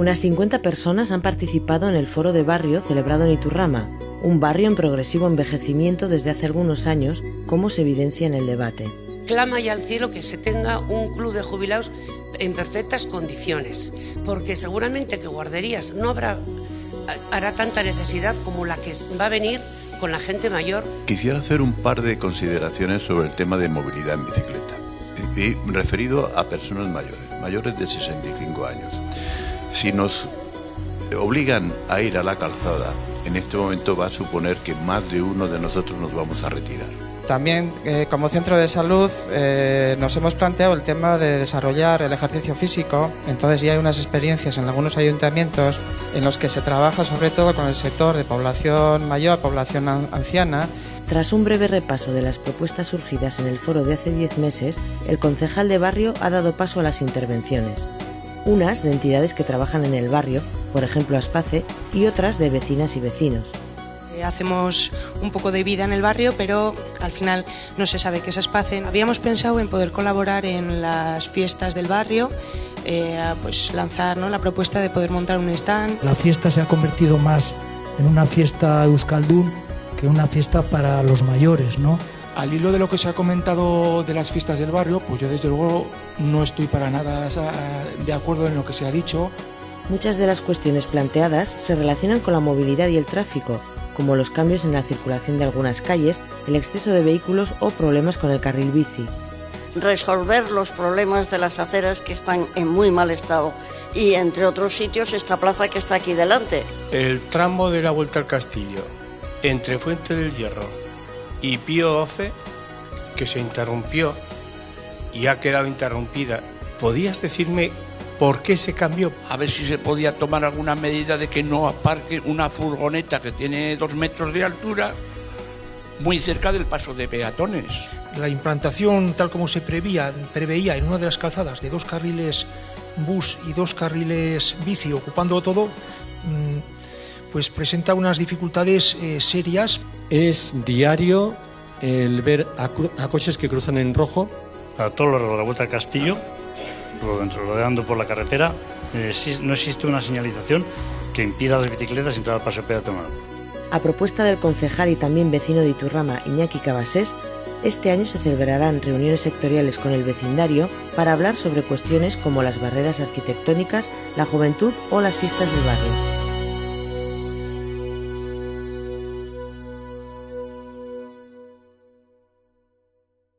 Unas 50 personas han participado en el foro de barrio celebrado en Iturrama, un barrio en progresivo envejecimiento desde hace algunos años, como se evidencia en el debate. Clama ya al cielo que se tenga un club de jubilados en perfectas condiciones, porque seguramente que guarderías no habrá hará tanta necesidad como la que va a venir con la gente mayor. Quisiera hacer un par de consideraciones sobre el tema de movilidad en bicicleta, y referido a personas mayores, mayores de 65 años. Si nos obligan a ir a la calzada, en este momento va a suponer que más de uno de nosotros nos vamos a retirar. También eh, como centro de salud eh, nos hemos planteado el tema de desarrollar el ejercicio físico, entonces ya hay unas experiencias en algunos ayuntamientos en los que se trabaja sobre todo con el sector de población mayor, población anciana. Tras un breve repaso de las propuestas surgidas en el foro de hace 10 meses, el concejal de barrio ha dado paso a las intervenciones unas de entidades que trabajan en el barrio, por ejemplo Aspace, y otras de vecinas y vecinos. Eh, hacemos un poco de vida en el barrio, pero al final no se sabe qué es Aspace. Habíamos pensado en poder colaborar en las fiestas del barrio, eh, pues lanzar ¿no? la propuesta de poder montar un stand. La fiesta se ha convertido más en una fiesta euskaldun que una fiesta para los mayores, ¿no? Al hilo de lo que se ha comentado de las fiestas del barrio, pues yo desde luego no estoy para nada de acuerdo en lo que se ha dicho. Muchas de las cuestiones planteadas se relacionan con la movilidad y el tráfico, como los cambios en la circulación de algunas calles, el exceso de vehículos o problemas con el carril bici. Resolver los problemas de las aceras que están en muy mal estado y entre otros sitios esta plaza que está aquí delante. El tramo de la Vuelta al Castillo, entre Fuente del Hierro y Pío XII, que se interrumpió y ha quedado interrumpida. ¿Podías decirme por qué se cambió? A ver si se podía tomar alguna medida de que no aparque una furgoneta que tiene dos metros de altura muy cerca del paso de peatones. La implantación, tal como se preveía, preveía en una de las calzadas de dos carriles bus y dos carriles bici ocupando todo, mm, pues presenta unas dificultades eh, serias. Es diario el ver a, coches que cruzan en rojo. A todo lo de la vuelta al castillo, rodeando por la carretera, eh, no existe una señalización que impida a las bicicletas entrar al paso peatonal. A propuesta del concejal y también vecino de Iturrama, Iñaki Cabasés, este año se celebrarán reuniones sectoriales con el vecindario para hablar sobre cuestiones como las barreras arquitectónicas, la juventud o las fiestas del barrio.